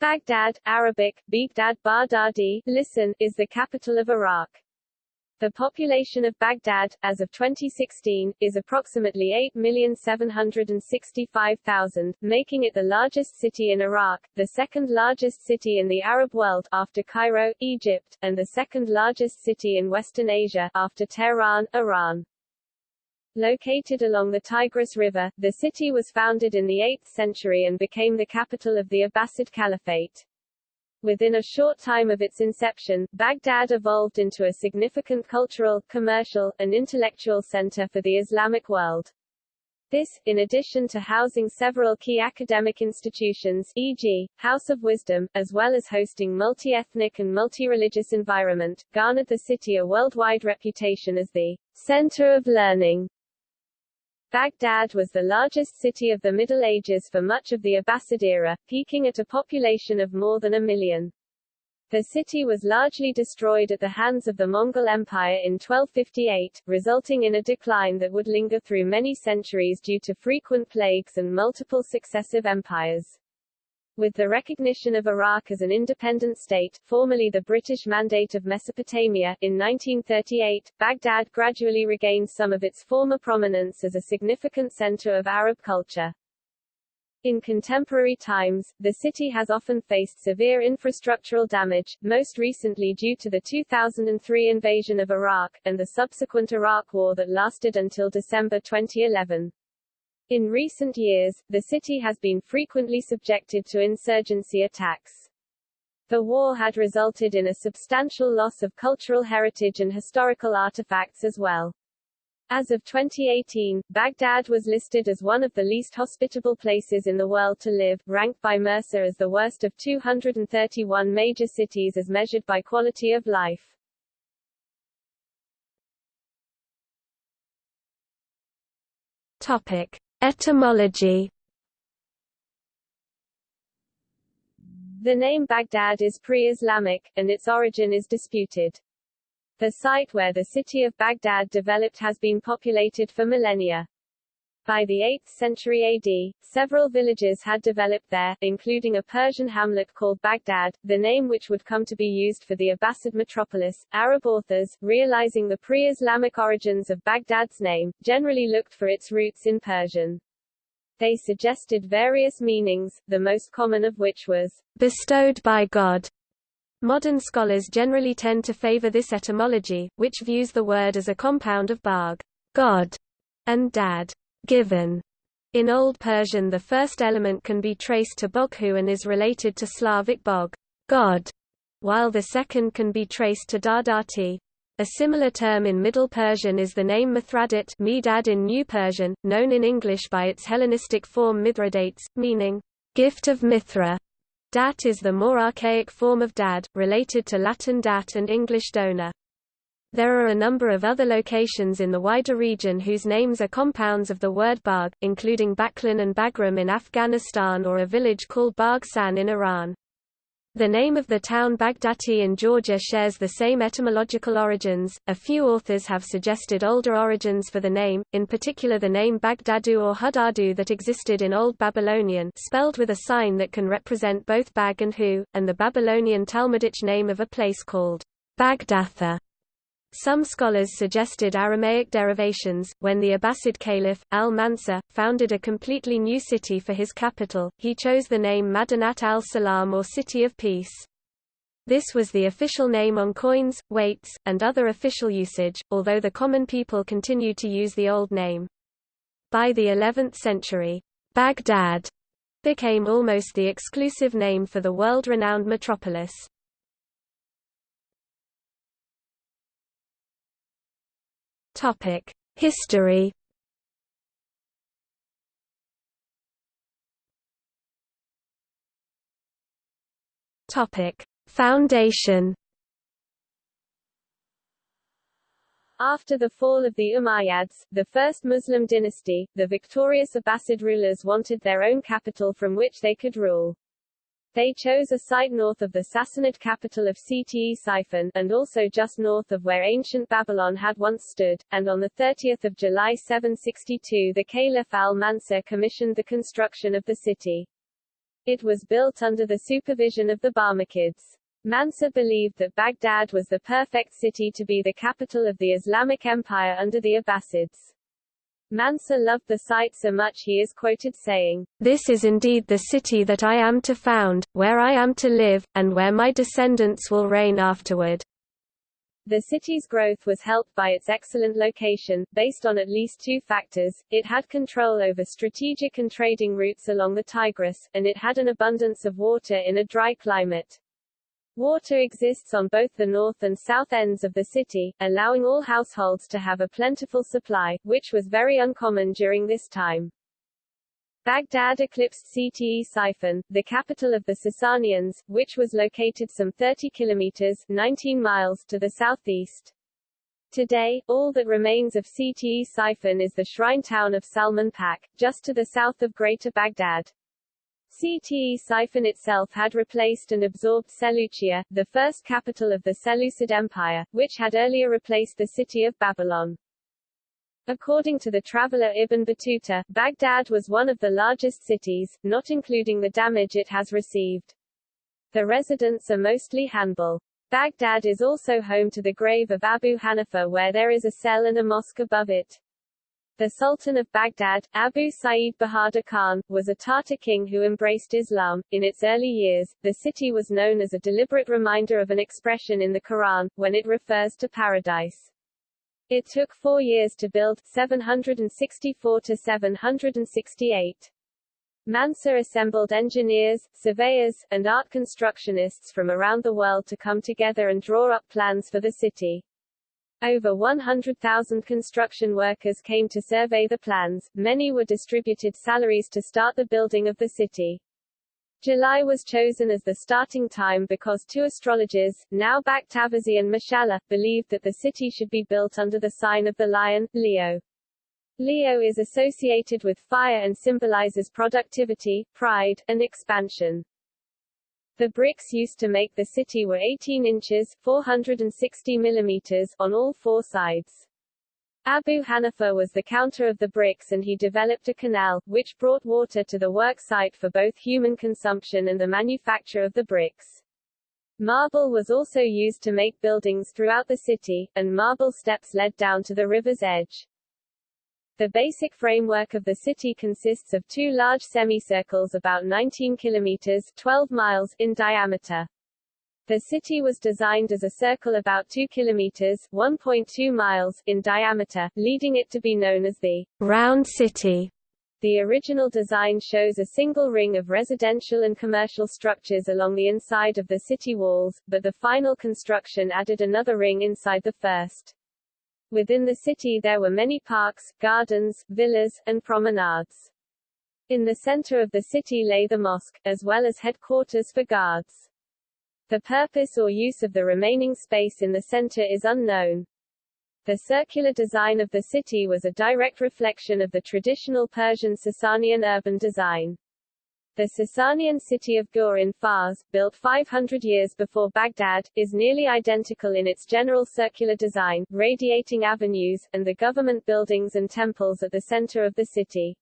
Baghdad, Arabic, Baghdad Bardadi, listen, is the capital of Iraq. The population of Baghdad, as of 2016, is approximately 8,765,000, making it the largest city in Iraq, the second largest city in the Arab world after Cairo, Egypt, and the second largest city in Western Asia after Tehran, Iran. Located along the Tigris River, the city was founded in the 8th century and became the capital of the Abbasid Caliphate. Within a short time of its inception, Baghdad evolved into a significant cultural, commercial, and intellectual center for the Islamic world. This, in addition to housing several key academic institutions e.g., House of Wisdom, as well as hosting multi-ethnic and multi-religious environment, garnered the city a worldwide reputation as the center of learning Baghdad was the largest city of the Middle Ages for much of the Abbasid era, peaking at a population of more than a million. The city was largely destroyed at the hands of the Mongol Empire in 1258, resulting in a decline that would linger through many centuries due to frequent plagues and multiple successive empires. With the recognition of Iraq as an independent state, formerly the British Mandate of Mesopotamia, in 1938, Baghdad gradually regained some of its former prominence as a significant center of Arab culture. In contemporary times, the city has often faced severe infrastructural damage, most recently due to the 2003 invasion of Iraq, and the subsequent Iraq War that lasted until December 2011. In recent years, the city has been frequently subjected to insurgency attacks. The war had resulted in a substantial loss of cultural heritage and historical artifacts as well. As of 2018, Baghdad was listed as one of the least hospitable places in the world to live, ranked by Mercer as the worst of 231 major cities as measured by quality of life. Topic. Etymology The name Baghdad is pre-Islamic, and its origin is disputed. The site where the city of Baghdad developed has been populated for millennia. By the 8th century AD, several villages had developed there, including a Persian hamlet called Baghdad, the name which would come to be used for the Abbasid metropolis. Arab authors, realizing the pre-Islamic origins of Baghdad's name, generally looked for its roots in Persian. They suggested various meanings, the most common of which was bestowed by God. Modern scholars generally tend to favor this etymology, which views the word as a compound of bag, God, and dad, given. In Old Persian the first element can be traced to Boghu and is related to Slavic bog, God, while the second can be traced to Dardati. A similar term in Middle Persian is the name Mithradit Medad in New Persian, known in English by its Hellenistic form Mithradates, meaning, gift of Mithra. Dat is the more archaic form of dad, related to Latin dat and English donor. There are a number of other locations in the wider region whose names are compounds of the word Bagh, including Baghlan and Bagram in Afghanistan or a village called Baghshan in Iran. The name of the town Baghdati in Georgia shares the same etymological origins. A few authors have suggested older origins for the name, in particular the name Baghdadu or Hudadu that existed in Old Babylonian, spelled with a sign that can represent both Bag and Hu, and the Babylonian Talmudic name of a place called Bagdatha. Some scholars suggested Aramaic derivations. When the Abbasid Caliph, al-Mansur, founded a completely new city for his capital, he chose the name Madinat al-Salam or City of Peace. This was the official name on coins, weights, and other official usage, although the common people continued to use the old name. By the 11th century, Baghdad became almost the exclusive name for the world-renowned metropolis. Topic: History. Topic: Foundation. After the fall of the Umayyads, the first Muslim dynasty, the victorious Abbasid rulers wanted their own capital from which they could rule. They chose a site north of the Sassanid capital of Ctesiphon, and also just north of where ancient Babylon had once stood, and on 30 July 762 the Caliph al-Mansur commissioned the construction of the city. It was built under the supervision of the Barmakids. Mansur believed that Baghdad was the perfect city to be the capital of the Islamic Empire under the Abbasids. Mansur loved the site so much he is quoted saying, This is indeed the city that I am to found, where I am to live, and where my descendants will reign afterward. The city's growth was helped by its excellent location, based on at least two factors, it had control over strategic and trading routes along the Tigris, and it had an abundance of water in a dry climate. Water exists on both the north and south ends of the city, allowing all households to have a plentiful supply, which was very uncommon during this time. Baghdad eclipsed Ctesiphon, the capital of the Sasanians, which was located some 30 kilometers 19 miles to the southeast. Today, all that remains of Ctesiphon is the shrine town of Salman Pak, just to the south of Greater Baghdad. Ctesiphon itself had replaced and absorbed Seleucia, the first capital of the Seleucid Empire, which had earlier replaced the city of Babylon. According to the traveler Ibn Battuta, Baghdad was one of the largest cities, not including the damage it has received. The residents are mostly Hanbal. Baghdad is also home to the grave of Abu Hanifa where there is a cell and a mosque above it. The Sultan of Baghdad, Abu Sa'id Bahadur Khan, was a Tatar king who embraced Islam. In its early years, the city was known as a deliberate reminder of an expression in the Quran, when it refers to paradise. It took four years to build, 764 to 768. Mansur assembled engineers, surveyors, and art constructionists from around the world to come together and draw up plans for the city. Over 100,000 construction workers came to survey the plans, many were distributed salaries to start the building of the city. July was chosen as the starting time because two astrologers, Naubakht Ahvazi and Mashallah, believed that the city should be built under the sign of the lion, Leo. Leo is associated with fire and symbolizes productivity, pride, and expansion. The bricks used to make the city were 18 inches 460 millimeters on all four sides. Abu Hanifa was the counter of the bricks and he developed a canal, which brought water to the work site for both human consumption and the manufacture of the bricks. Marble was also used to make buildings throughout the city, and marble steps led down to the river's edge. The basic framework of the city consists of two large semicircles about 19 kilometers 12 miles in diameter. The city was designed as a circle about 2 kilometers 1.2 miles in diameter, leading it to be known as the Round City. The original design shows a single ring of residential and commercial structures along the inside of the city walls, but the final construction added another ring inside the first. Within the city there were many parks, gardens, villas, and promenades. In the center of the city lay the mosque, as well as headquarters for guards. The purpose or use of the remaining space in the center is unknown. The circular design of the city was a direct reflection of the traditional Persian Sasanian urban design. The Sasanian city of Gur in Fars, built 500 years before Baghdad, is nearly identical in its general circular design, radiating avenues, and the government buildings and temples at the center of the city.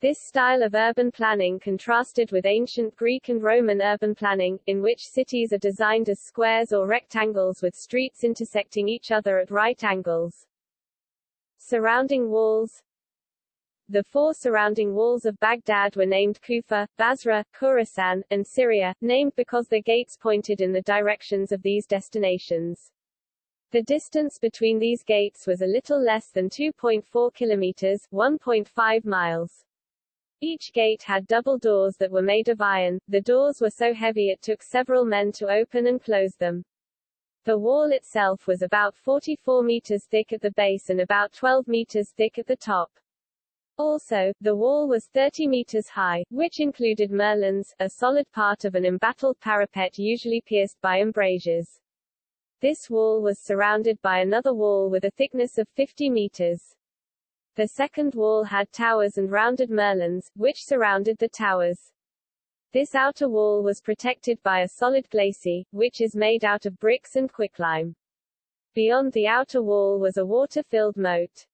This style of urban planning contrasted with ancient Greek and Roman urban planning, in which cities are designed as squares or rectangles with streets intersecting each other at right angles. Surrounding walls the four surrounding walls of Baghdad were named Kufa, Basra, Khorasan, and Syria, named because their gates pointed in the directions of these destinations. The distance between these gates was a little less than 2.4 kilometers 1.5 miles. Each gate had double doors that were made of iron, the doors were so heavy it took several men to open and close them. The wall itself was about 44 meters thick at the base and about 12 meters thick at the top. Also, the wall was 30 meters high, which included merlons, a solid part of an embattled parapet usually pierced by embrasures. This wall was surrounded by another wall with a thickness of 50 meters. The second wall had towers and rounded merlons, which surrounded the towers. This outer wall was protected by a solid glacis, which is made out of bricks and quicklime. Beyond the outer wall was a water-filled moat.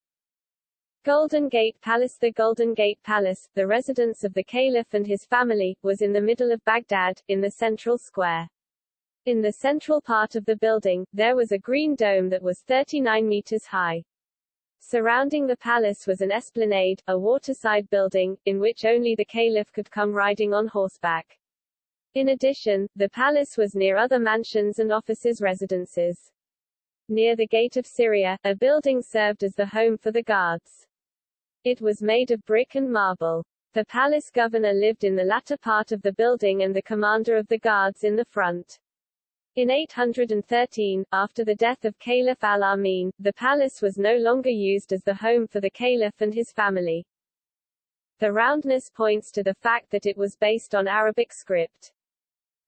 Golden Gate Palace The Golden Gate Palace, the residence of the caliph and his family, was in the middle of Baghdad, in the central square. In the central part of the building, there was a green dome that was 39 meters high. Surrounding the palace was an esplanade, a waterside building, in which only the caliph could come riding on horseback. In addition, the palace was near other mansions and offices residences. Near the Gate of Syria, a building served as the home for the guards. It was made of brick and marble. The palace governor lived in the latter part of the building and the commander of the guards in the front. In 813, after the death of Caliph al-Amin, the palace was no longer used as the home for the caliph and his family. The roundness points to the fact that it was based on Arabic script.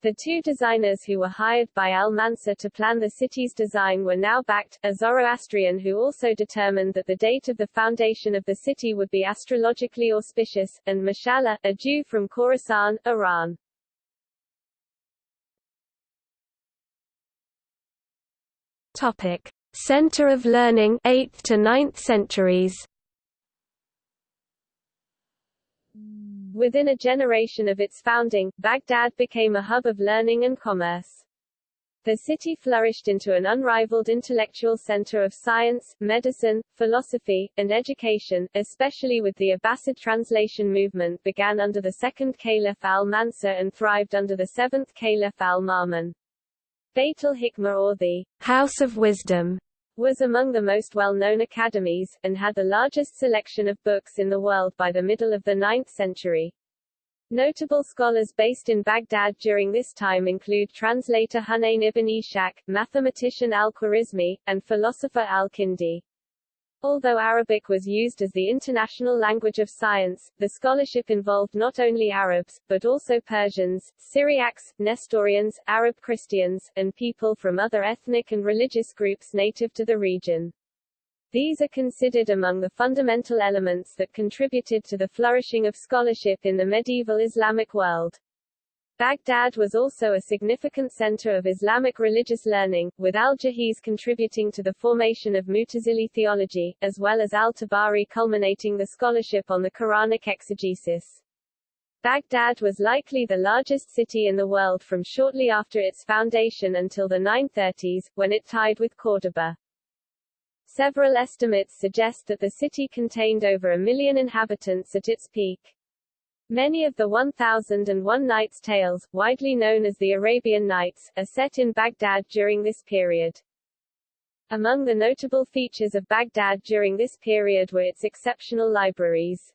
The two designers who were hired by al-Mansur to plan the city's design were Naubakht, a Zoroastrian who also determined that the date of the foundation of the city would be astrologically auspicious, and Mashallah, a Jew from Khorasan, Iran. Topic. Center of learning 8th to 9th centuries Within a generation of its founding, Baghdad became a hub of learning and commerce. The city flourished into an unrivaled intellectual center of science, medicine, philosophy, and education, especially with the Abbasid translation movement began under the second Caliph al-Mansur and thrived under the seventh Caliph al-Ma'mun. Beit al-Hikmah or the House of Wisdom was among the most well-known academies, and had the largest selection of books in the world by the middle of the 9th century. Notable scholars based in Baghdad during this time include translator Hunayn ibn Ishaq, mathematician al-Khwarizmi, and philosopher al-Kindi. Although Arabic was used as the international language of science, the scholarship involved not only Arabs, but also Persians, Syriacs, Nestorians, Arab Christians, and people from other ethnic and religious groups native to the region. These are considered among the fundamental elements that contributed to the flourishing of scholarship in the medieval Islamic world. Baghdad was also a significant center of Islamic religious learning, with al-Jahiz contributing to the formation of Mutazili theology, as well as al-Tabari culminating the scholarship on the Quranic exegesis. Baghdad was likely the largest city in the world from shortly after its foundation until the 930s, when it tied with Córdoba. Several estimates suggest that the city contained over a million inhabitants at its peak. Many of the 1001 Nights tales, widely known as the Arabian Nights, are set in Baghdad during this period. Among the notable features of Baghdad during this period were its exceptional libraries.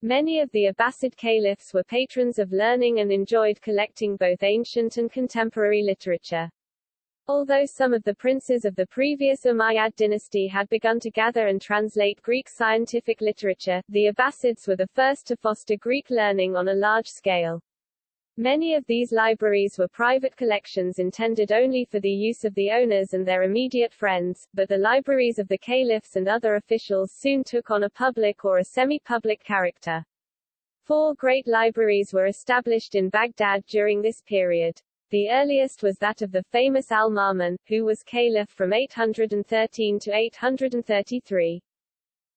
Many of the Abbasid caliphs were patrons of learning and enjoyed collecting both ancient and contemporary literature. Although some of the princes of the previous Umayyad dynasty had begun to gather and translate Greek scientific literature, the Abbasids were the first to foster Greek learning on a large scale. Many of these libraries were private collections intended only for the use of the owners and their immediate friends, but the libraries of the caliphs and other officials soon took on a public or a semi-public character. Four great libraries were established in Baghdad during this period. The earliest was that of the famous al-Ma'mun, who was caliph from 813 to 833.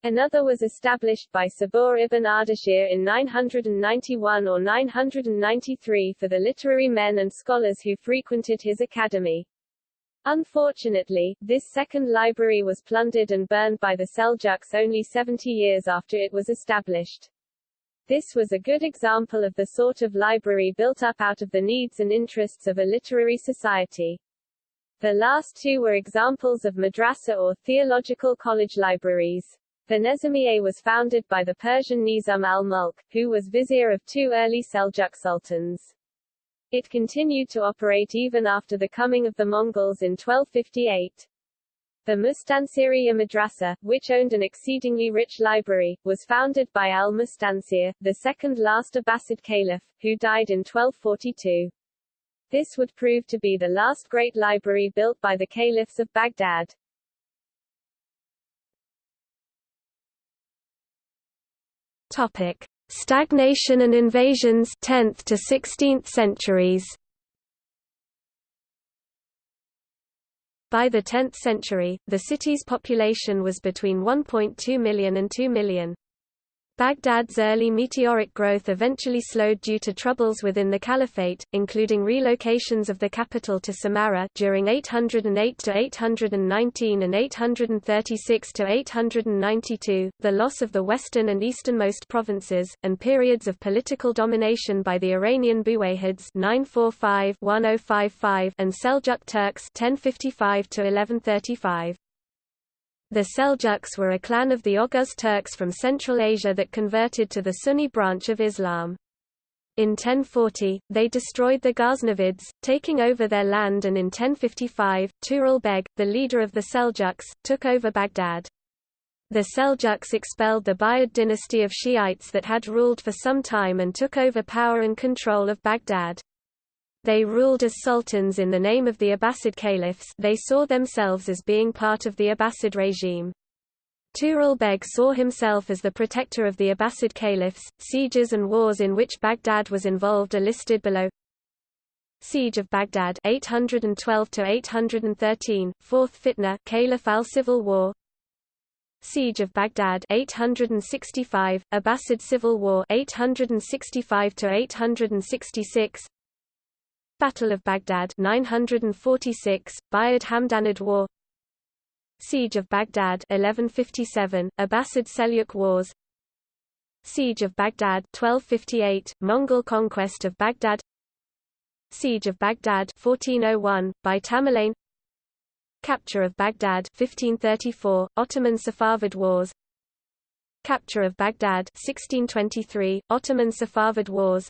Another was established by Sabur ibn Ardashir in 991 or 993 for the literary men and scholars who frequented his academy. Unfortunately, this second library was plundered and burned by the Seljuks only 70 years after it was established. This was a good example of the sort of library built up out of the needs and interests of a literary society. The last two were examples of madrasa or theological college libraries. The Nizamiye was founded by the Persian Nizam al-Mulk, who was vizier of two early Seljuk sultans. It continued to operate even after the coming of the Mongols in 1258. The Mustansiriya Madrasa, which owned an exceedingly rich library, was founded by al-Mustansir, the second last Abbasid caliph, who died in 1242. This would prove to be the last great library built by the caliphs of Baghdad. Topic: Stagnation and invasions 10th to 16th centuries. By the 10th century, the city's population was between 1.2 million and 2 million. Baghdad's early meteoric growth eventually slowed due to troubles within the caliphate, including relocations of the capital to Samarra during 808 to 819 and 836 to 892, the loss of the western and easternmost provinces, and periods of political domination by the Iranian Buwayhids 945-1055 and Seljuk Turks 1055 to 1135. The Seljuks were a clan of the Oghuz Turks from Central Asia that converted to the Sunni branch of Islam. In 1040, they destroyed the Ghaznavids, taking over their land and in 1055, Tughril Beg, the leader of the Seljuks, took over Baghdad. The Seljuks expelled the Buyid dynasty of Shiites that had ruled for some time and took over power and control of Baghdad. They ruled as sultans in the name of the Abbasid caliphs they saw themselves as being part of the Abbasid regime. Tughril Beg saw himself as the protector of the Abbasid caliphs. Sieges and wars in which Baghdad was involved are listed below. Siege of Baghdad 812 to 813 Fourth Fitna Caliph al-Civil War Siege of Baghdad 865 Abbasid Civil War 865 to 866 Battle of Baghdad 946, Buyid Hamdanid War. Siege of Baghdad 1157, Abbasid Seljuk Wars. Siege of Baghdad 1258, Mongol conquest of Baghdad. Siege of Baghdad 1401, by Tamerlane Capture of Baghdad 1534, Ottoman Safavid Wars. Capture of Baghdad 1623, Ottoman Safavid Wars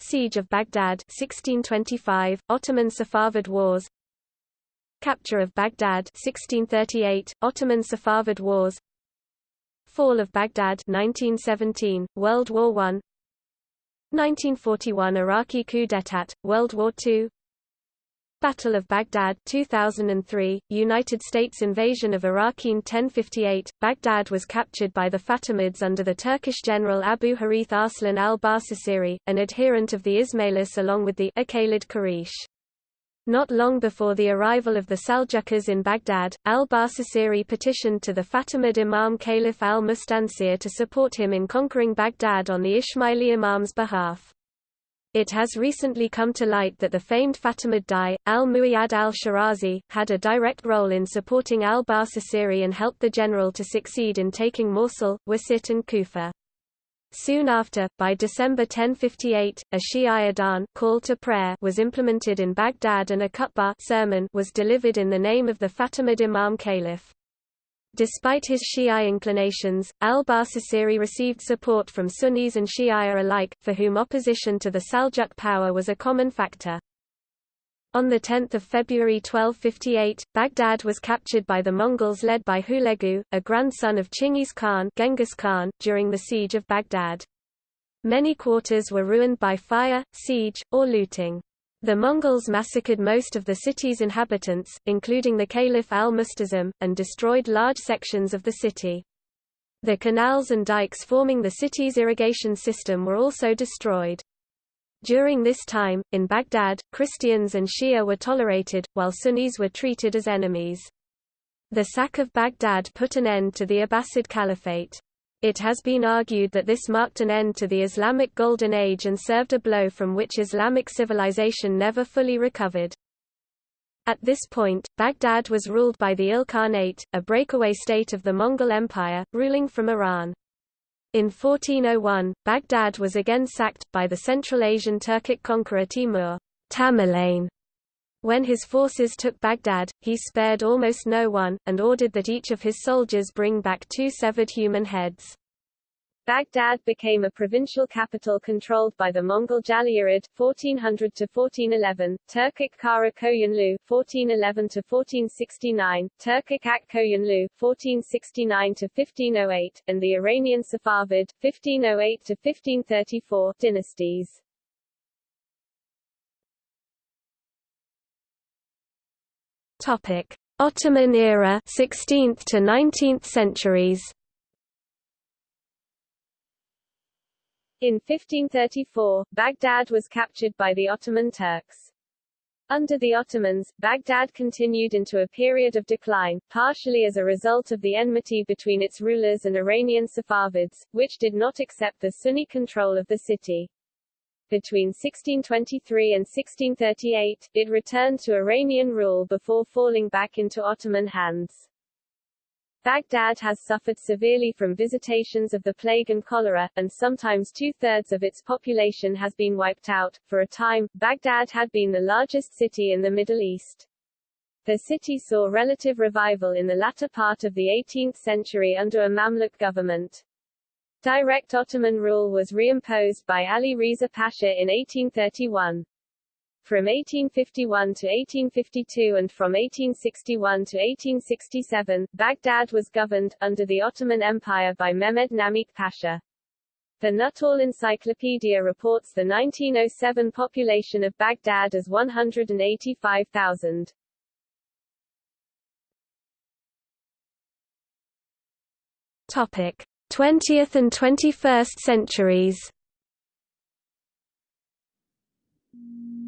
Siege of Baghdad 1625, Ottoman Safavid Wars. Capture of Baghdad 1638, Ottoman Safavid Wars. Fall of Baghdad 1917, World War I 1941 Iraqi coup d'état, World War II Battle of Baghdad 2003, United States invasion of Iraq in 1058, Baghdad was captured by the Fatimids under the Turkish general Abu Harith Arslan al-Barsasiri, an adherent of the Ismailis along with the Akhalid Quraysh. Not long before the arrival of the Seljukas in Baghdad, al-Barsasiri petitioned to the Fatimid Imam Caliph al-Mustansir to support him in conquering Baghdad on the Ismaili Imam's behalf. It has recently come to light that the famed Fatimid Dai, al-Muayyad al-Shirazi, had a direct role in supporting al-Barsasiri and helped the general to succeed in taking Mosul, Wasit and Kufa. Soon after, by December 1058, a Shi'i Adhan call to prayer was implemented in Baghdad and a khutbah sermon was delivered in the name of the Fatimid Imam Caliph. Despite his Shi'i inclinations, al-Barsasiri received support from Sunnis and Shi'a alike, for whom opposition to the Seljuk power was a common factor. On 10 February 1258, Baghdad was captured by the Mongols led by Hulegu, a grandson of Chinggis Khan, Genghis Khan during the siege of Baghdad. Many quarters were ruined by fire, siege, or looting. The Mongols massacred most of the city's inhabitants, including the Caliph al-Musta'sim, and destroyed large sections of the city. The canals and dikes forming the city's irrigation system were also destroyed. During this time, in Baghdad, Christians and Shia were tolerated, while Sunnis were treated as enemies. The sack of Baghdad put an end to the Abbasid Caliphate. It has been argued that this marked an end to the Islamic Golden Age and served a blow from which Islamic civilization never fully recovered. At this point, Baghdad was ruled by the Ilkhanate, a breakaway state of the Mongol Empire, ruling from Iran. In 1401, Baghdad was again sacked, by the Central Asian Turkic conqueror Timur Tamerlane. When his forces took Baghdad, he spared almost no one, and ordered that each of his soldiers bring back two severed human heads. Baghdad became a provincial capital controlled by the Mongol Jalayirid 1400 to 1411, Turkic Kara Koyunlu 1411-1469, Turkic Ak Koyunlu 1469-1508, and the Iranian Safavid 1508-1534, dynasties. Topic: Ottoman era 16th to 19th centuries. In 1534, Baghdad was captured by the Ottoman Turks. Under the Ottomans, Baghdad continued into a period of decline, partially as a result of the enmity between its rulers and Iranian Safavids, which did not accept the Sunni control of the city. Between 1623 and 1638, it returned to Iranian rule before falling back into Ottoman hands. Baghdad has suffered severely from visitations of the plague and cholera, and sometimes two-thirds of its population has been wiped out. For a time, Baghdad had been the largest city in the Middle East. The city saw relative revival in the latter part of the 18th century under a Mamluk government. Direct Ottoman rule was reimposed by Ali Riza Pasha in 1831. From 1851 to 1852 and from 1861 to 1867, Baghdad was governed, under the Ottoman Empire by Mehmed Namik Pasha. The Nuttall Encyclopedia reports the 1907 population of Baghdad as 185,000. Topic: 20th and 21st centuries.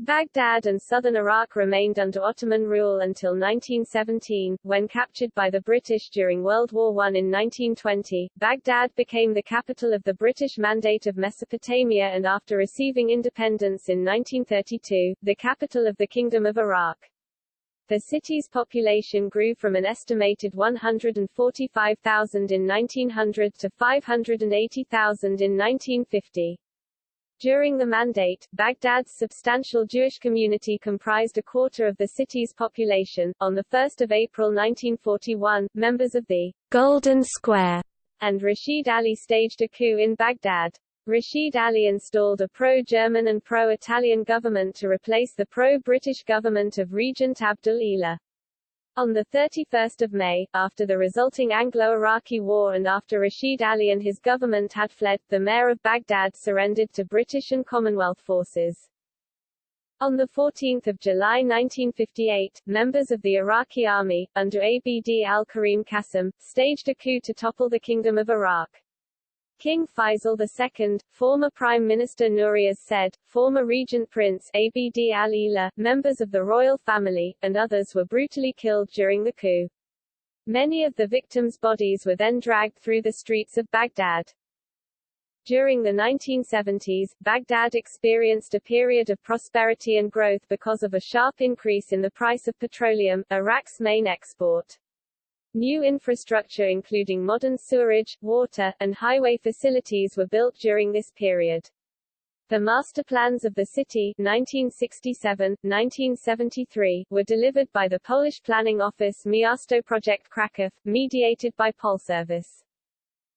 Baghdad and southern Iraq remained under Ottoman rule until 1917, when captured by the British during World War I in 1920. Baghdad became the capital of the British Mandate of Mesopotamia and after receiving independence in 1932, the capital of the Kingdom of Iraq. The city's population grew from an estimated 145,000 in 1900 to 580,000 in 1950. During the Mandate, Baghdad's substantial Jewish community comprised a quarter of the city's population. On 1 April 1941, members of the Golden Square and Rashid Ali staged a coup in Baghdad. Rashid Ali installed a pro-German and pro-Italian government to replace the pro-British government of Regent Abdul Elah. On 31 May, after the resulting Anglo-Iraqi War and after Rashid Ali and his government had fled, the mayor of Baghdad surrendered to British and Commonwealth forces. On 14 July 1958, members of the Iraqi army, under Abd al-Karim Qasim, staged a coup to topple the Kingdom of Iraq. King Faisal II, former Prime Minister Nouri as-Said, former Regent Prince Abd al-Elah, members of the royal family, and others were brutally killed during the coup. Many of the victims' bodies were then dragged through the streets of Baghdad. During the 1970s, Baghdad experienced a period of prosperity and growth because of a sharp increase in the price of petroleum, Iraq's main export. New infrastructure including modern sewerage, water, and highway facilities were built during this period. The master plans of the city 1967-1973 were delivered by the Polish planning office Miasto Project Kraków, mediated by Polservice.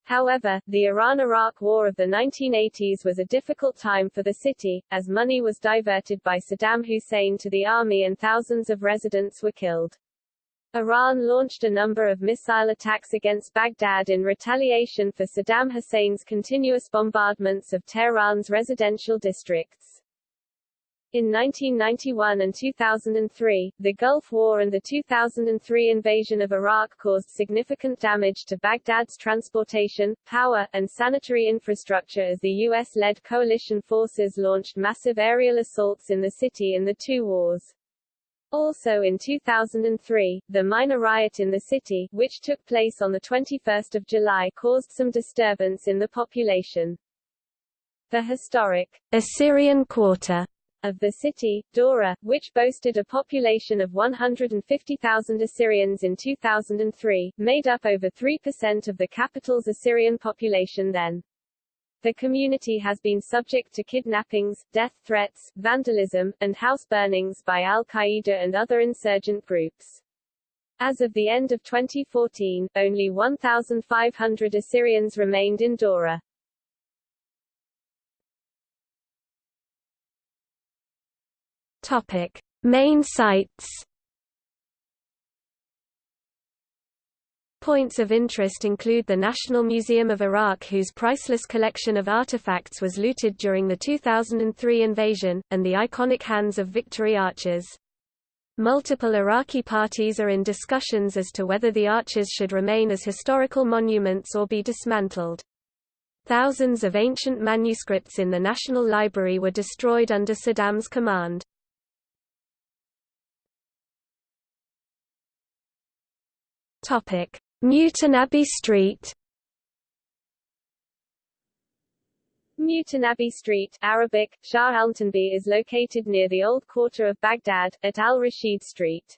However, the Iran-Iraq War of the 1980s was a difficult time for the city, as money was diverted by Saddam Hussein to the army and thousands of residents were killed. Iran launched a number of missile attacks against Baghdad in retaliation for Saddam Hussein's continuous bombardments of Tehran's residential districts. In 1991 and 2003, the Gulf War and the 2003 invasion of Iraq caused significant damage to Baghdad's transportation, power, and sanitary infrastructure as the U.S.-led coalition forces launched massive aerial assaults in the city in the two wars. Also in 2003, the minor riot in the city, which took place on 21 July caused some disturbance in the population. The historic Assyrian Quarter of the city, Dora, which boasted a population of 150,000 Assyrians in 2003, made up over 3% of the capital's Assyrian population then. The community has been subject to kidnappings, death threats, vandalism, and house burnings by al-Qaeda and other insurgent groups. As of the end of 2014, only 1,500 Assyrians remained in Dora. Topic. Main sites Points of interest include the National Museum of Iraq whose priceless collection of artifacts was looted during the 2003 invasion, and the iconic hands of victory arches. Multiple Iraqi parties are in discussions as to whether the arches should remain as historical monuments or be dismantled. Thousands of ancient manuscripts in the National Library were destroyed under Saddam's command. Topic: Mutanabbi Street. Mutanabbi Street Arabic, Shah al-Tanbi is located near the old quarter of Baghdad, at Al-Rashid Street.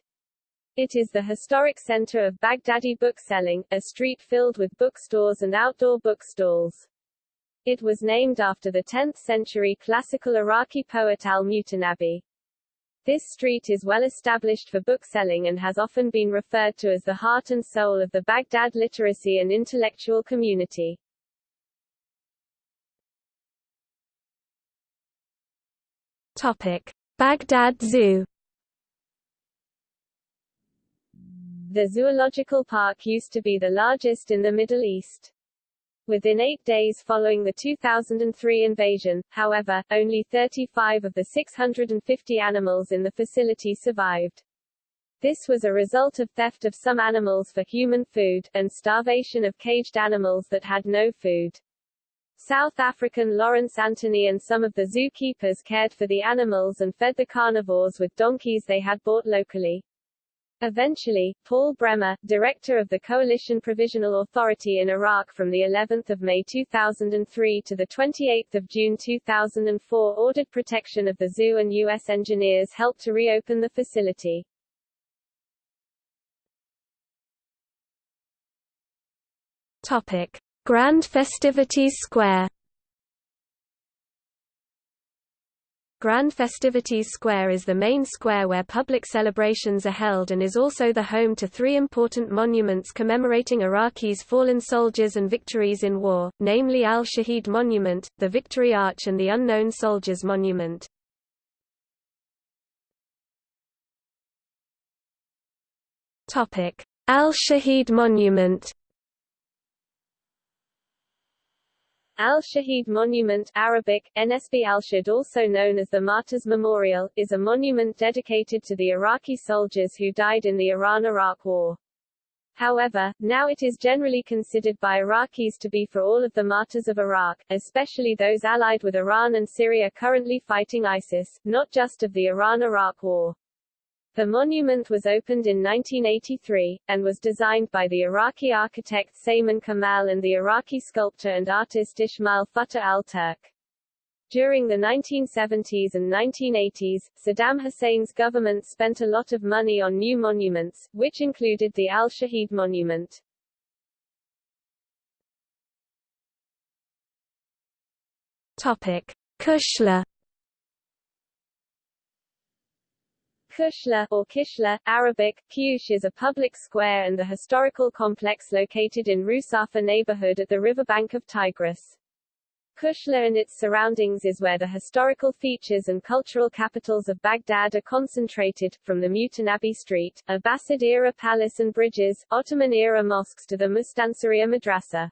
It is the historic center of Baghdadi bookselling, a street filled with bookstores and outdoor bookstalls. It was named after the 10th-century classical Iraqi poet al-Mutanabbi. This street is well established for bookselling and has often been referred to as the heart and soul of the Baghdad literacy and intellectual community. Topic: Baghdad Zoo. The zoological park used to be the largest in the Middle East. Within eight days following the 2003 invasion, however, only 35 of the 650 animals in the facility survived. This was a result of theft of some animals for human food, and starvation of caged animals that had no food. South African Lawrence Anthony and some of the zookeepers cared for the animals and fed the carnivores with donkeys they had bought locally. Eventually, Paul Bremer, director of the Coalition Provisional Authority in Iraq from the 11th of May 2003 to the 28th of June 2004 ordered protection of the zoo and U.S. engineers helped to reopen the facility. Topic. Grand Festivities Square Grand Festivities Square is the main square where public celebrations are held and is also the home to three important monuments commemorating Iraqis' fallen soldiers and victories in war, namely Al-Shahid Monument, the Victory Arch and the Unknown Soldiers Monument. Al-Shahid Monument Al-Shahid Monument Arabic, NSB al-Shahid also known as the Martyrs Memorial, is a monument dedicated to the Iraqi soldiers who died in the Iran-Iraq War. However, now it is generally considered by Iraqis to be for all of the martyrs of Iraq, especially those allied with Iran and Syria currently fighting ISIS, not just of the Iran-Iraq War. The monument was opened in 1983, and was designed by the Iraqi architect Saman Kamal and the Iraqi sculptor and artist Ismail Fattah al-Turk. During the 1970s and 1980s, Saddam Hussein's government spent a lot of money on new monuments, which included the Al-Shahid Monument. Topic. Kushla Kushla, or Kishla, Arabic, Kush is a public square and the historical complex located in Rusafa neighborhood at the riverbank of Tigris. Kushla and its surroundings is where the historical features and cultural capitals of Baghdad are concentrated, from the Mutanabbi Street, Abbasid-era palace and bridges, Ottoman-era mosques to the Mustansiriya Madrasa.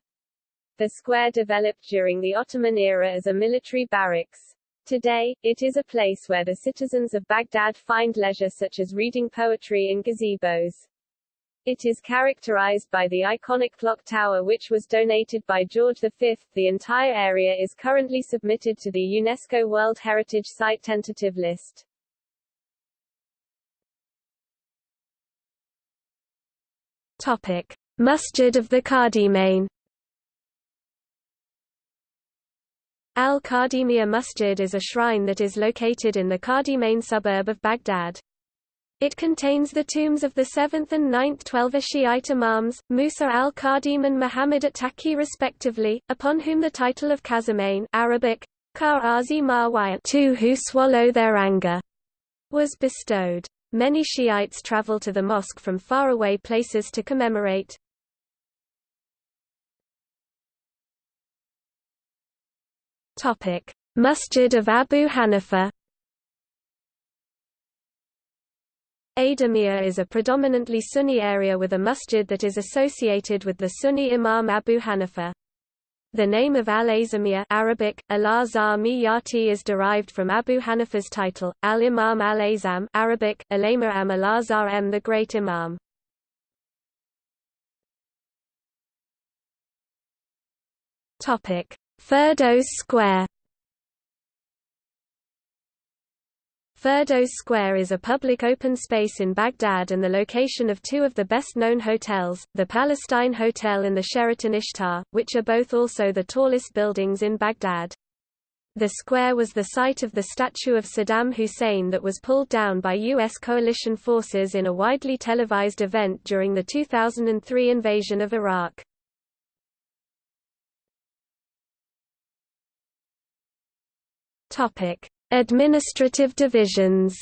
The square developed during the Ottoman era as a military barracks. Today, it is a place where the citizens of Baghdad find leisure such as reading poetry in gazebos. It is characterized by the iconic clock tower which was donated by George V. The entire area is currently submitted to the UNESCO World Heritage Site tentative list. Topic: Masjid of the Qadimain Al-Qadimiyya Masjid is a shrine that is located in the Qadimain suburb of Baghdad. It contains the tombs of the 7th and 9th Twelver Shiite Imams, Musa al-Qadim and Muhammad at-Taqi respectively, upon whom the title of Qazimain Arabic, two who swallow their anger, was bestowed. Many Shiites travel to the mosque from faraway places to commemorate. Topic: Masjid of Abu Hanifa. Adamiyya is a predominantly Sunni area with a masjid that is associated with the Sunni Imam Abu Hanifa. The name of al-Azamiyya Arabic, al is derived from Abu Hanifa's title, al-Imam al-Azam Arabic, al-Imam al-Azhar M the Great Imam. Topic: Firdos Square Firdos Square is a public open space in Baghdad and the location of two of the best-known hotels, the Palestine Hotel and the Sheraton Ishtar, which are both also the tallest buildings in Baghdad. The square was the site of the statue of Saddam Hussein that was pulled down by U.S. coalition forces in a widely televised event during the 2003 invasion of Iraq. Topic: Administrative divisions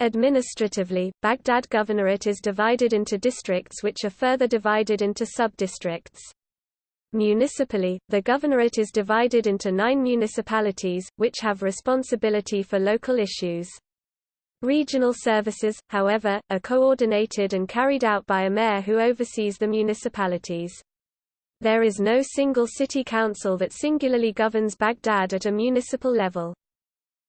Administratively, Baghdad Governorate is divided into districts which are further divided into sub-districts. Municipally, the governorate is divided into nine municipalities, which have responsibility for local issues. Regional services, however, are coordinated and carried out by a mayor who oversees the municipalities. There is no single city council that singularly governs Baghdad at a municipal level.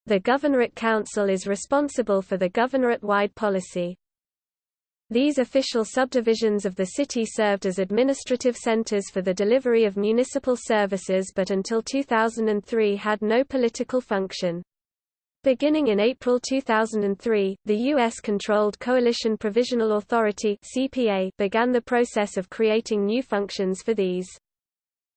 The Governorate Council is responsible for the governorate-wide policy. These official subdivisions of the city served as administrative centers for the delivery of municipal services but until 2003 had no political function. Beginning in April 2003, the U.S.-controlled Coalition Provisional Authority (CPA) began the process of creating new functions for these.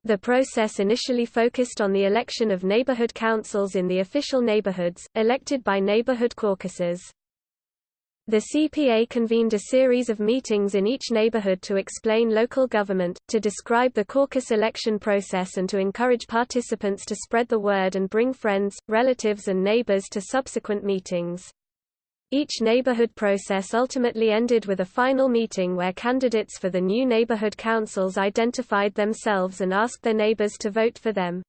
The process initially focused on the election of neighborhood councils in the official neighborhoods, elected by neighborhood caucuses. The CPA convened a series of meetings in each neighborhood to explain local government, to describe the caucus election process and to encourage participants to spread the word and bring friends, relatives and neighbors to subsequent meetings. Each neighborhood process ultimately ended with a final meeting where candidates for the new neighborhood councils identified themselves and asked their neighbors to vote for them.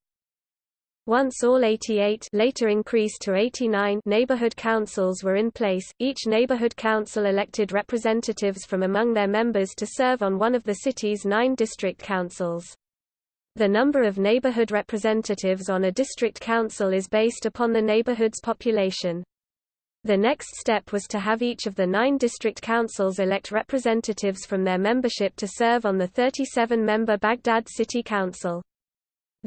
Once all 88 later increased to 89 neighborhood councils were in place, each neighborhood council elected representatives from among their members to serve on one of the city's nine district councils. The number of neighborhood representatives on a district council is based upon the neighborhood's population. The next step was to have each of the nine district councils elect representatives from their membership to serve on the 37-member Baghdad City Council.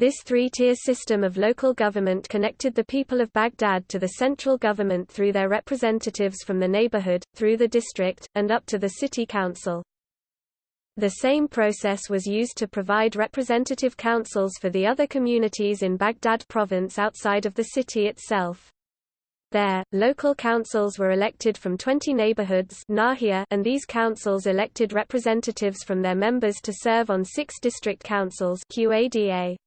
This three-tier system of local government connected the people of Baghdad to the central government through their representatives from the neighborhood, through the district, and up to the city council. The same process was used to provide representative councils for the other communities in Baghdad province outside of the city itself. There, local councils were elected from 20 neighborhoods and these councils elected representatives from their members to serve on six district councils QADA.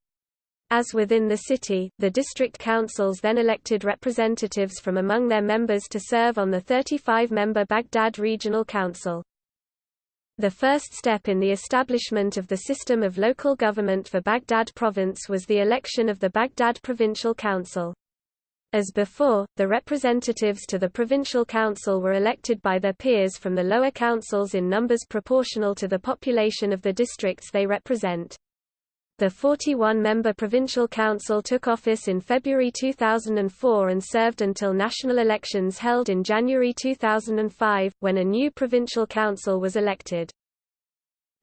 As within the city, the district councils then elected representatives from among their members to serve on the 35-member Baghdad Regional Council. The first step in the establishment of the system of local government for Baghdad province was the election of the Baghdad Provincial Council. As before, the representatives to the Provincial Council were elected by their peers from the lower councils in numbers proportional to the population of the districts they represent. The 41-member Provincial Council took office in February 2004 and served until national elections held in January 2005, when a new Provincial Council was elected.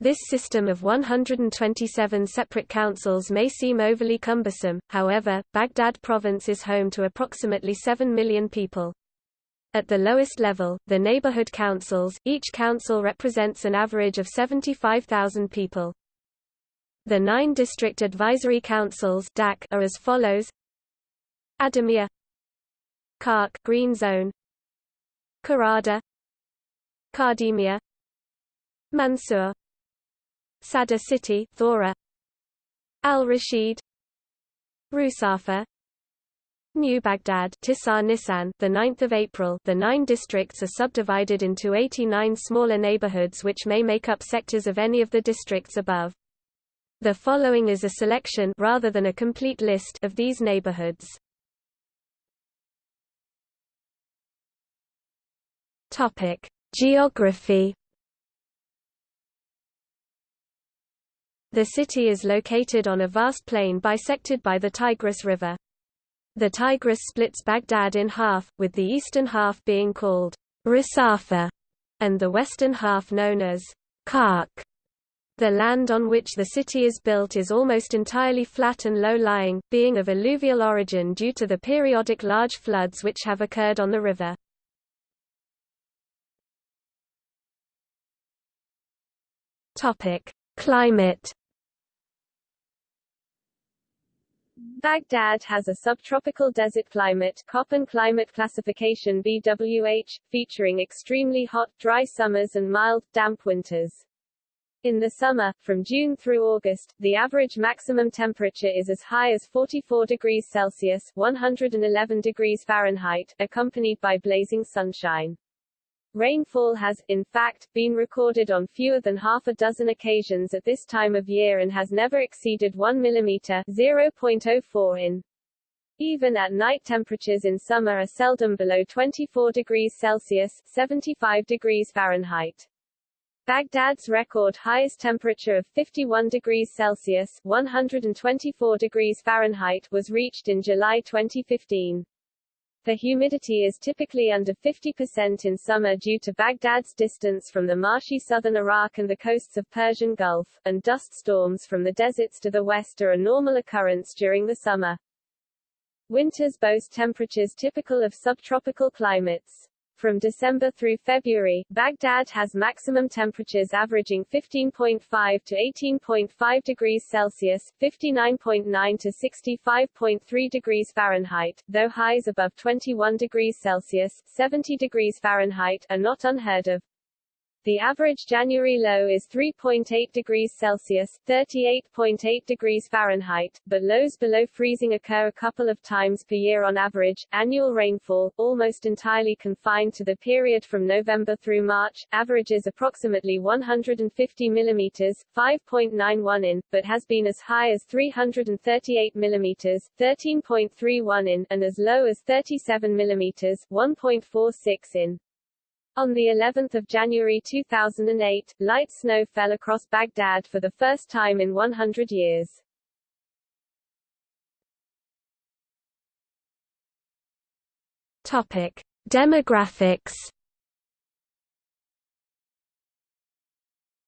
This system of 127 separate councils may seem overly cumbersome, however, Baghdad province is home to approximately 7 million people. At the lowest level, the neighborhood councils, each council represents an average of 75,000 people. The nine district advisory councils DAC are as follows: Adamiyah, Karkh Green Zone, Karada, Kardemia Mansur, Sadr City, Thora, Al Rashid, Rusafa, New Baghdad Tisar Nisan the 9th of April the nine districts are subdivided into 89 smaller neighborhoods which may make up sectors of any of the districts above the following is a selection rather than a complete list of these neighborhoods. Topic: Geography. The city is located on a vast plain bisected by the Tigris River. The Tigris splits Baghdad in half, with the eastern half being called Rusafa, and the western half known as Karkh. The land on which the city is built is almost entirely flat and low-lying, being of alluvial origin due to the periodic large floods which have occurred on the river. Climate Baghdad has a subtropical desert climate Köppen climate classification BWH, featuring extremely hot, dry summers and mild, damp winters. In the summer, from June through August, the average maximum temperature is as high as 44 degrees Celsius 111 degrees Fahrenheit, accompanied by blazing sunshine. Rainfall has, in fact, been recorded on fewer than half a dozen occasions at this time of year and has never exceeded 1 mm 0.04 in. Even at night temperatures in summer are seldom below 24 degrees Celsius 75 degrees Fahrenheit. Baghdad's record highest temperature of 51 degrees Celsius 124 degrees Fahrenheit was reached in July 2015. The humidity is typically under 50% in summer due to Baghdad's distance from the marshy southern Iraq and the coasts of Persian Gulf, and dust storms from the deserts to the west are a normal occurrence during the summer. Winters boast temperatures typical of subtropical climates. From December through February, Baghdad has maximum temperatures averaging 15.5 to 18.5 degrees Celsius, 59.9 to 65.3 degrees Fahrenheit, though highs above 21 degrees Celsius, 70 degrees Fahrenheit are not unheard of. The average January low is 3.8 degrees Celsius, 38.8 degrees Fahrenheit, but lows below freezing occur a couple of times per year on average. Annual rainfall, almost entirely confined to the period from November through March, averages approximately 150 mm, 5.91 in, but has been as high as 338 mm, 13.31 in, and as low as 37 mm, 1.46 in. On the 11th of January 2008, light snow fell across Baghdad for the first time in 100 years. Topic: Demographics.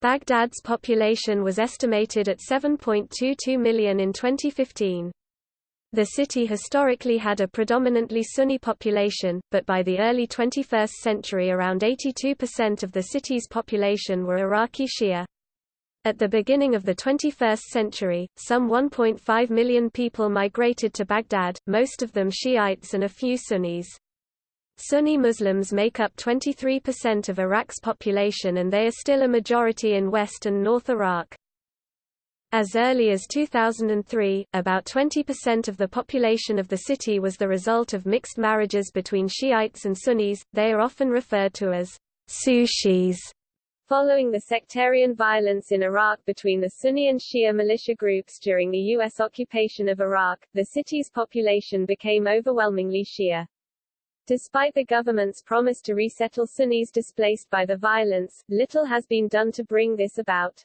Baghdad's population was estimated at 7.22 million in 2015. The city historically had a predominantly Sunni population, but by the early 21st century around 82% of the city's population were Iraqi Shia. At the beginning of the 21st century, some 1.5 million people migrated to Baghdad, most of them Shiites and a few Sunnis. Sunni Muslims make up 23% of Iraq's population and they are still a majority in West and North Iraq. As early as 2003, about 20% of the population of the city was the result of mixed marriages between Shiites and Sunnis, they are often referred to as Sushis. Following the sectarian violence in Iraq between the Sunni and Shia militia groups during the U.S. occupation of Iraq, the city's population became overwhelmingly Shia. Despite the government's promise to resettle Sunnis displaced by the violence, little has been done to bring this about.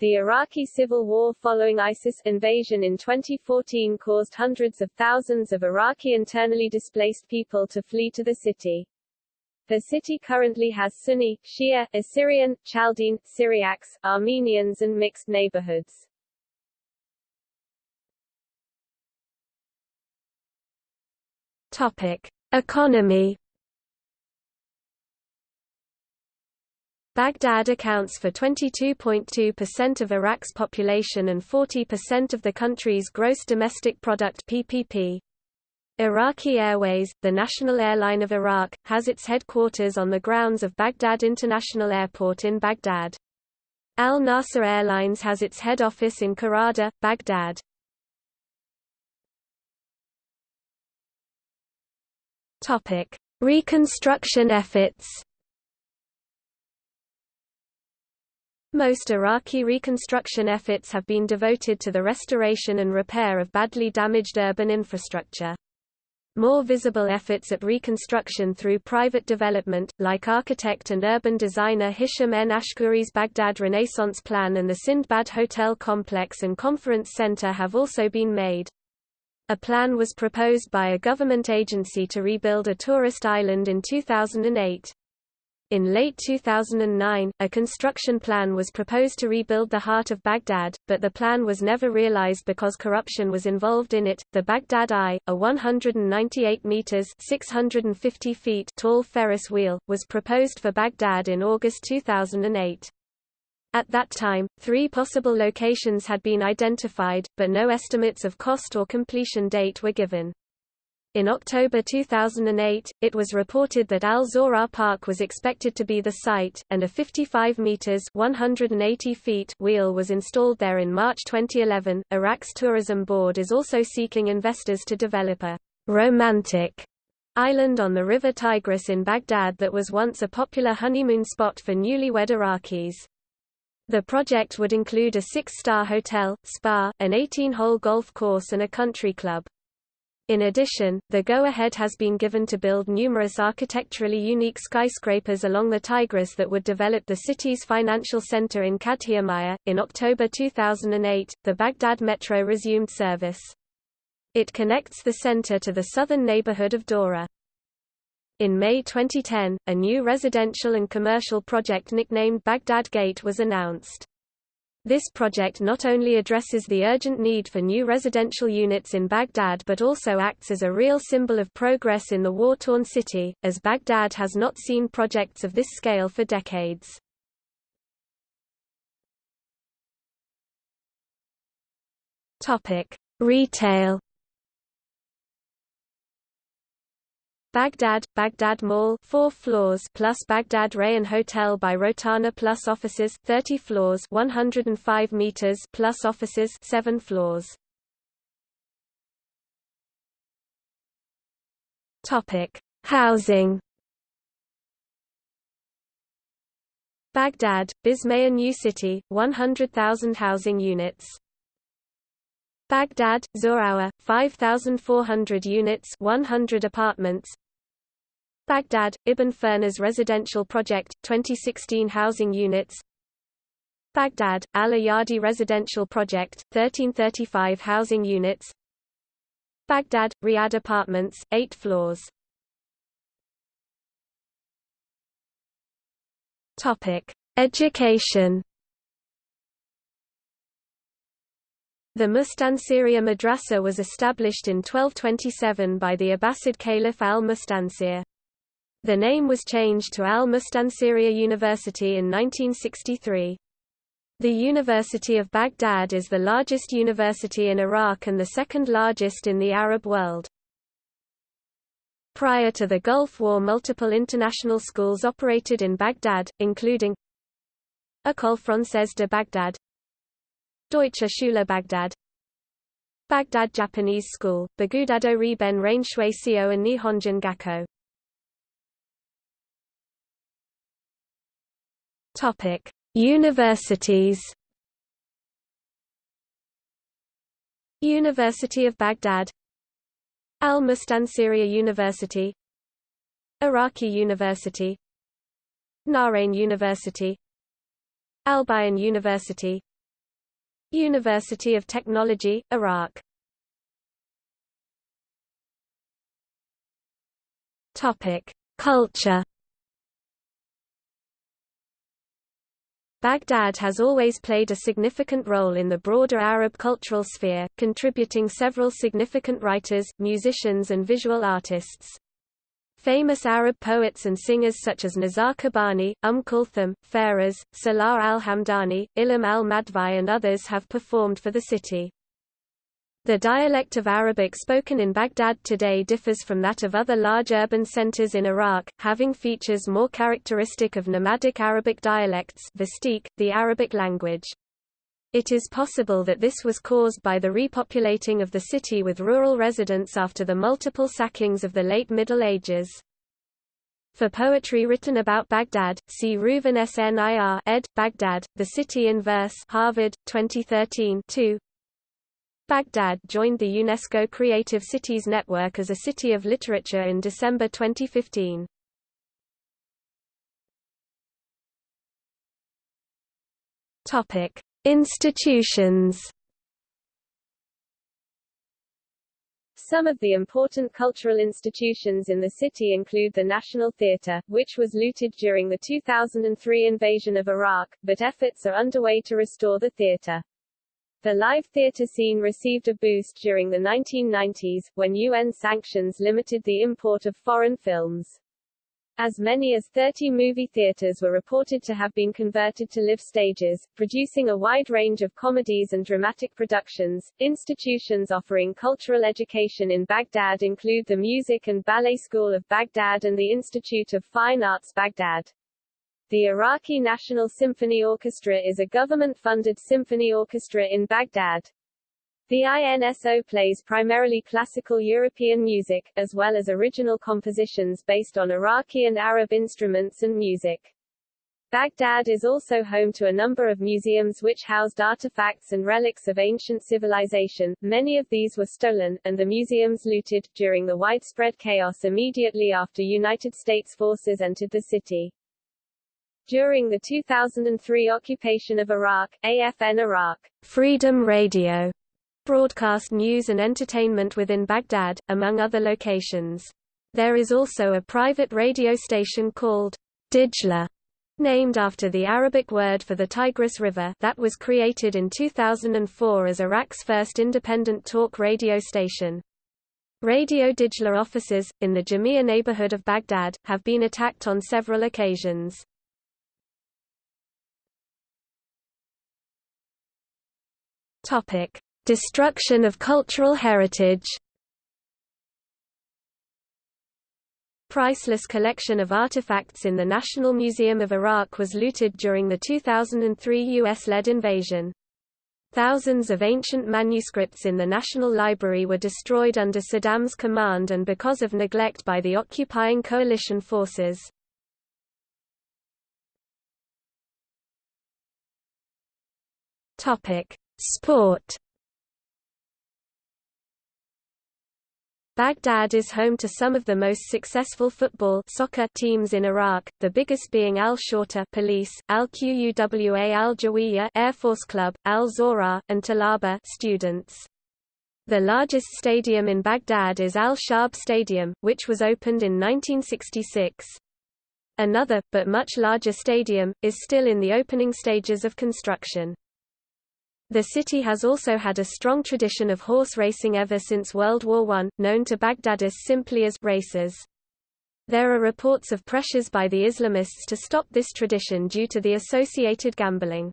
The Iraqi civil war following ISIS invasion in 2014 caused hundreds of thousands of Iraqi internally displaced people to flee to the city. The city currently has Sunni, Shia, Assyrian, Chaldean, Syriacs, Armenians and mixed neighborhoods. Topic: Economy Baghdad accounts for 22.2% of Iraq's population and 40% of the country's gross domestic product PPP. Iraqi Airways, the national airline of Iraq, has its headquarters on the grounds of Baghdad International Airport in Baghdad. Al Nasser Airlines has its head office in Karada, Baghdad. Reconstruction efforts. Most Iraqi reconstruction efforts have been devoted to the restoration and repair of badly damaged urban infrastructure. More visible efforts at reconstruction through private development, like architect and urban designer Hisham N. Ashkuri's Baghdad Renaissance Plan and the Sindbad Hotel Complex and Conference Center have also been made. A plan was proposed by a government agency to rebuild a tourist island in 2008. In late 2009, a construction plan was proposed to rebuild the heart of Baghdad, but the plan was never realized because corruption was involved in it. The Baghdad Eye, a 198 meters (650 feet) tall Ferris wheel, was proposed for Baghdad in August 2008. At that time, three possible locations had been identified, but no estimates of cost or completion date were given. In October 2008, it was reported that Al Zawraa Park was expected to be the site, and a 55 meters (180 feet) wheel was installed there in March 2011. Iraq's tourism board is also seeking investors to develop a romantic island on the river Tigris in Baghdad that was once a popular honeymoon spot for newlywed Iraqis. The project would include a six-star hotel, spa, an 18-hole golf course and a country club. In addition, the go-ahead has been given to build numerous architecturally unique skyscrapers along the Tigris that would develop the city's financial center in Kadhimiya. In October 2008, the Baghdad Metro resumed service. It connects the center to the southern neighborhood of Dora. In May 2010, a new residential and commercial project nicknamed Baghdad Gate was announced. This project not only addresses the urgent need for new residential units in Baghdad but also acts as a real symbol of progress in the war-torn city, as Baghdad has not seen projects of this scale for decades. Retail Baghdad, Baghdad Mall 4 floors plus Baghdad Rayan Hotel by Rotana plus offices 30 floors 105 meters plus offices 7 floors Topic Housing Baghdad, Bismaya New City, 100,000 housing units. Baghdad, Zorawa, 5,400 units 100 apartments. Baghdad, Ibn Firnas Residential Project, 2016 housing units. Baghdad, Al-Ayadi Residential Project, 1335 housing units. Baghdad, Riyadh Apartments, 8 floors. Education The Mustansiriya Madrasa was established in 1227 by the Abbasid Caliph al-Mustansir. The name was changed to Al-Mustansiriya University in 1963. The University of Baghdad is the largest university in Iraq and the second largest in the Arab world. Prior to the Gulf War multiple international schools operated in Baghdad, including École Française de Baghdad Deutsche Schule Baghdad Baghdad Japanese School, Bagudado Riben Rainshui Seo and Nihonjin Gakko. Topic: Universities. University of Baghdad. Al-Mustansiriya University. Iraqi University. Nahrain University. Al-Bayan University University of Technology, Iraq Topic: Culture. Baghdad has always played a significant role in the broader Arab cultural sphere, contributing several significant writers, musicians and visual artists. Famous Arab poets and singers such as Nizar Qabbani, Umm Kulthum, Fairuz, Salah al-Hamdani, Ilham al-Madfai and others have performed for the city. The dialect of Arabic spoken in Baghdad today differs from that of other large urban centers in Iraq, having features more characteristic of nomadic Arabic dialects the Arabic language. It is possible that this was caused by the repopulating of the city with rural residents after the multiple sackings of the late Middle Ages. For poetry written about Baghdad, see Reuven Snir ed. Baghdad, The City in Verse Harvard, 2013 2. Baghdad joined the UNESCO Creative Cities Network as a City of Literature in December 2015. Topic: Institutions Some of the important cultural institutions in the city include the National Theatre, which was looted during the 2003 invasion of Iraq, but efforts are underway to restore the theatre. The live theatre scene received a boost during the 1990s, when UN sanctions limited the import of foreign films. As many as 30 movie theaters were reported to have been converted to live stages, producing a wide range of comedies and dramatic productions. Institutions offering cultural education in Baghdad include the Music and Ballet School of Baghdad and the Institute of Fine Arts Baghdad. The Iraqi National Symphony Orchestra is a government-funded symphony orchestra in Baghdad. The INSO plays primarily classical European music, as well as original compositions based on Iraqi and Arab instruments and music. Baghdad is also home to a number of museums which housed artifacts and relics of ancient civilization, many of these were stolen, and the museums looted, during the widespread chaos immediately after United States forces entered the city. During the 2003 occupation of Iraq, AFN Iraq Freedom Radio broadcast news and entertainment within Baghdad, among other locations. There is also a private radio station called Dijla, named after the Arabic word for the Tigris River that was created in 2004 as Iraq's first independent talk radio station. Radio Dijla offices, in the Jamia neighborhood of Baghdad, have been attacked on several occasions. Destruction of cultural heritage. Priceless collection of artifacts in the National Museum of Iraq was looted during the 2003 US-led invasion. Thousands of ancient manuscripts in the National Library were destroyed under Saddam's command and because of neglect by the occupying coalition forces. Sport Baghdad is home to some of the most successful football soccer teams in Iraq, the biggest being Al Shorta Police, Al Quwa Al Jawiya Air Force Club, Al Zawraa, and Talaba students. The largest stadium in Baghdad is Al Shab Stadium, which was opened in 1966. Another, but much larger stadium, is still in the opening stages of construction. The city has also had a strong tradition of horse racing ever since World War I, known to Baghdadis simply as races. There are reports of pressures by the Islamists to stop this tradition due to the associated gambling.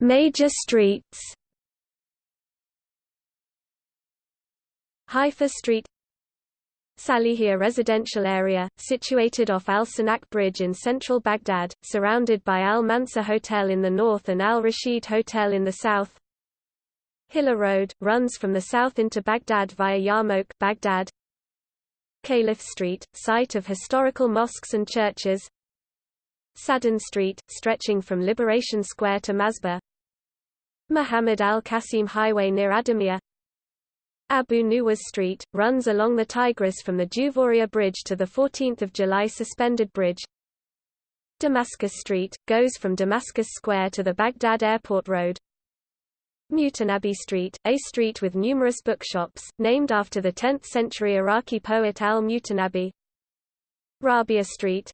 Major streets. Haifa Street Salihia residential area, situated off Al Sinak Bridge in central Baghdad, surrounded by Al Mansour Hotel in the north and Al Rashid Hotel in the south. Hilla Road, runs from the south into Baghdad via Yarmouk Baghdad. Caliph Street, site of historical mosques and churches. Sadoun Street, stretching from Liberation Square to Masbah. Muhammad al-Qasim Highway near Adamiyah Abu Nuwas Street, runs along the Tigris from the Juvoria Bridge to the 14th of July Suspended Bridge. Damascus Street, goes from Damascus Square to the Baghdad Airport Road. Mutanabbi Street, a street with numerous bookshops, named after the 10th-century Iraqi poet al-Mutanabbi. Rabia Street.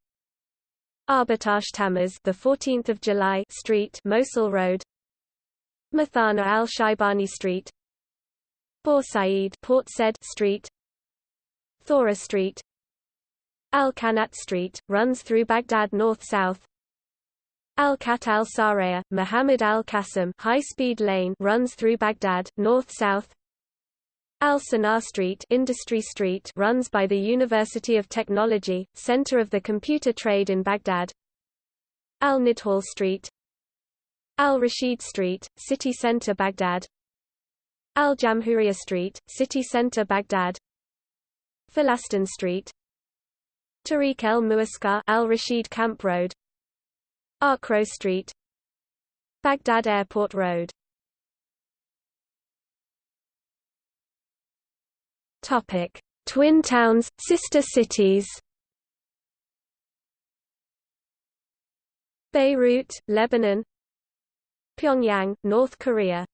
Arbatash Tamaz, the 14th of July Street, Mosul Road. Mathana al-Shaibani Street, Bor Said Port Said Street Thora Street Al-Kanat Street, runs through Baghdad north-south. Al-Kat al-Saraya, Muhammad al-Qasim high-speed lane runs through Baghdad, north-south. Al-Sanar Street, Industry Street runs by the University of Technology, center of the computer trade in Baghdad. Al-Nidhal Street Al-Rashid Street, city center Baghdad Al-Jamhuriya Street, city center Baghdad. Falastin Street. Tariq el Muaskar Al-Rashid Camp Road. Arkrow Street. Baghdad Airport Road. Topic: Twin towns, sister cities. Beirut, Lebanon. Pyongyang, North Korea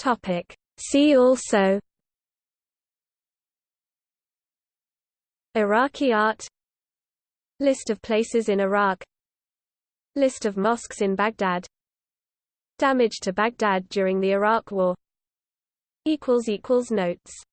Topic. See also Iraqi art List of places in Iraq List of mosques in Baghdad Damage to Baghdad during the Iraq War Notes